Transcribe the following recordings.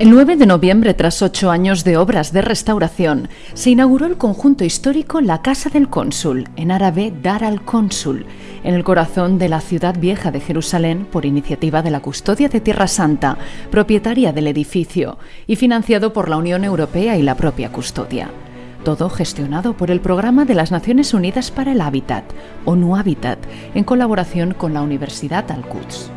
El 9 de noviembre, tras ocho años de obras de restauración, se inauguró el conjunto histórico La Casa del Cónsul, en árabe Dar al Cónsul, en el corazón de la ciudad vieja de Jerusalén por iniciativa de la Custodia de Tierra Santa, propietaria del edificio, y financiado por la Unión Europea y la propia Custodia. Todo gestionado por el Programa de las Naciones Unidas para el Hábitat, ONU Habitat, en colaboración con la Universidad Al-Quds.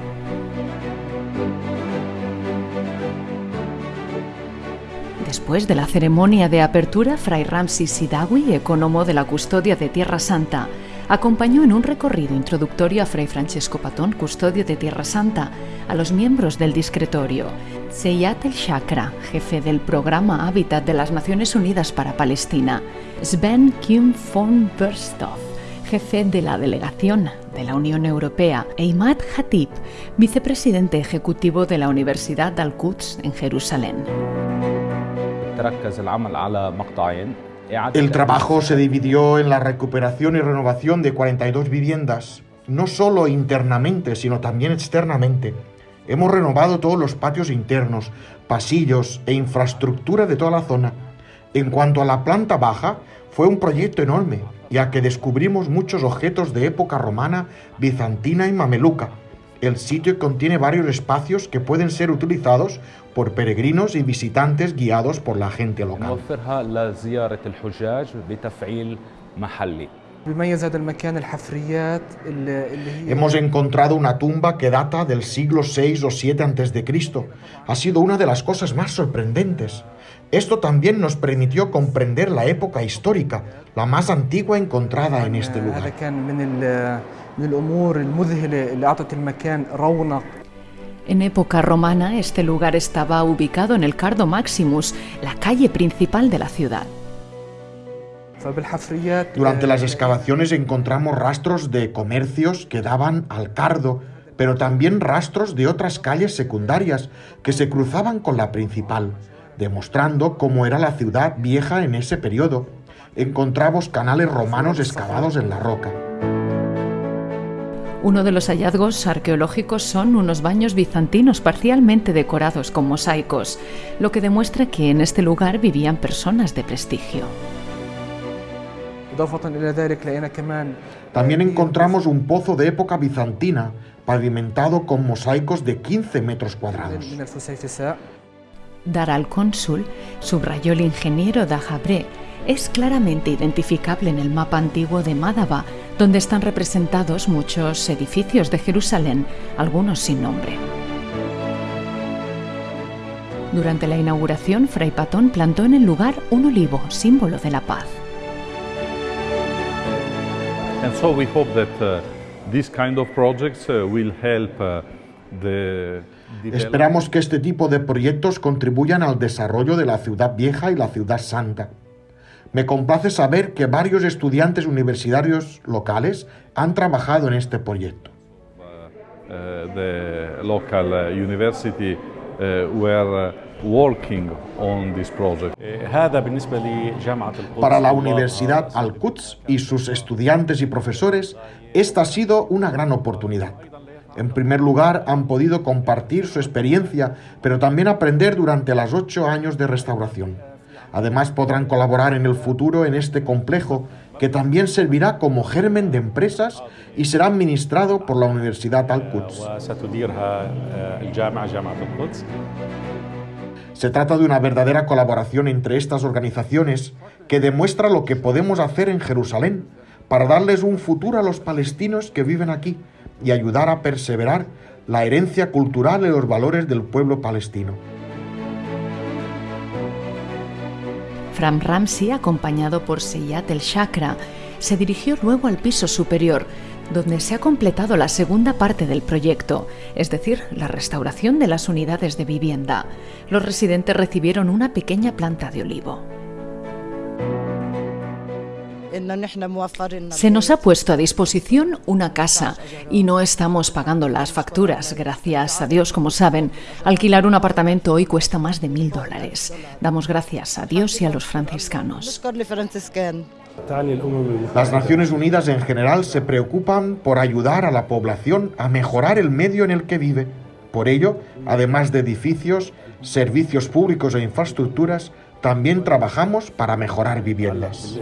Después de la ceremonia de apertura, Fray Ramsi Sidawi, economo de la custodia de Tierra Santa, acompañó en un recorrido introductorio a Fray Francesco Patón, custodio de Tierra Santa, a los miembros del discretorio, Seyat El Shakra, jefe del programa Hábitat de las Naciones Unidas para Palestina, Sven Kim von Berstov, jefe de la delegación de la Unión Europea, e Imad Hatib, vicepresidente ejecutivo de la Universidad Al-Quds en Jerusalén. El trabajo se dividió en la recuperación y renovación de 42 viviendas, no solo internamente, sino también externamente. Hemos renovado todos los patios internos, pasillos e infraestructura de toda la zona. En cuanto a la planta baja, fue un proyecto enorme, ya que descubrimos muchos objetos de época romana, bizantina y mameluca. El sitio contiene varios espacios que pueden ser utilizados por peregrinos y visitantes guiados por la gente local. Hemos encontrado una tumba que data del siglo VI o VII a.C. Ha sido una de las cosas más sorprendentes. Esto también nos permitió comprender la época histórica, la más antigua encontrada en este lugar. En época romana, este lugar estaba ubicado en el Cardo Maximus, la calle principal de la ciudad. Durante las excavaciones encontramos rastros de comercios que daban al Cardo, pero también rastros de otras calles secundarias que se cruzaban con la principal, demostrando cómo era la ciudad vieja en ese periodo. Encontramos canales romanos excavados en la roca. Uno de los hallazgos arqueológicos son unos baños bizantinos parcialmente decorados con mosaicos, lo que demuestra que en este lugar vivían personas de prestigio. También encontramos un pozo de época bizantina, pavimentado con mosaicos de 15 metros cuadrados. Dar al cónsul, subrayó el ingeniero Dajabre, es claramente identificable en el mapa antiguo de Mádaba, donde están representados muchos edificios de Jerusalén, algunos sin nombre. Durante la inauguración, Fray Patón plantó en el lugar un olivo, símbolo de la paz. Esperamos que este tipo de proyectos contribuyan al desarrollo de la ciudad vieja y la ciudad santa. Me complace saber que varios estudiantes universitarios locales han trabajado en este proyecto. Para la Universidad Al-Quds y sus estudiantes y profesores, esta ha sido una gran oportunidad. En primer lugar, han podido compartir su experiencia, pero también aprender durante los ocho años de restauración. Además podrán colaborar en el futuro en este complejo que también servirá como germen de empresas y será administrado por la Universidad Al-Quds. Se trata de una verdadera colaboración entre estas organizaciones que demuestra lo que podemos hacer en Jerusalén para darles un futuro a los palestinos que viven aquí y ayudar a perseverar la herencia cultural y los valores del pueblo palestino. Fram Ramsey, acompañado por Seyat el Chakra, se dirigió luego al piso superior, donde se ha completado la segunda parte del proyecto, es decir, la restauración de las unidades de vivienda. Los residentes recibieron una pequeña planta de olivo. Se nos ha puesto a disposición una casa y no estamos pagando las facturas. Gracias a Dios, como saben, alquilar un apartamento hoy cuesta más de mil dólares. Damos gracias a Dios y a los franciscanos. Las Naciones Unidas en general se preocupan por ayudar a la población a mejorar el medio en el que vive. Por ello, además de edificios, servicios públicos e infraestructuras, también trabajamos para mejorar viviendas.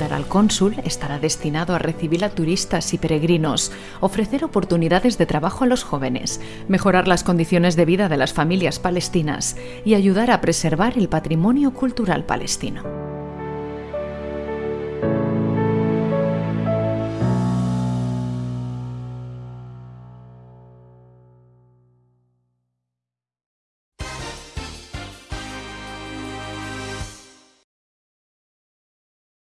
Dar al cónsul estará destinado a recibir a turistas y peregrinos, ofrecer oportunidades de trabajo a los jóvenes, mejorar las condiciones de vida de las familias palestinas y ayudar a preservar el patrimonio cultural palestino.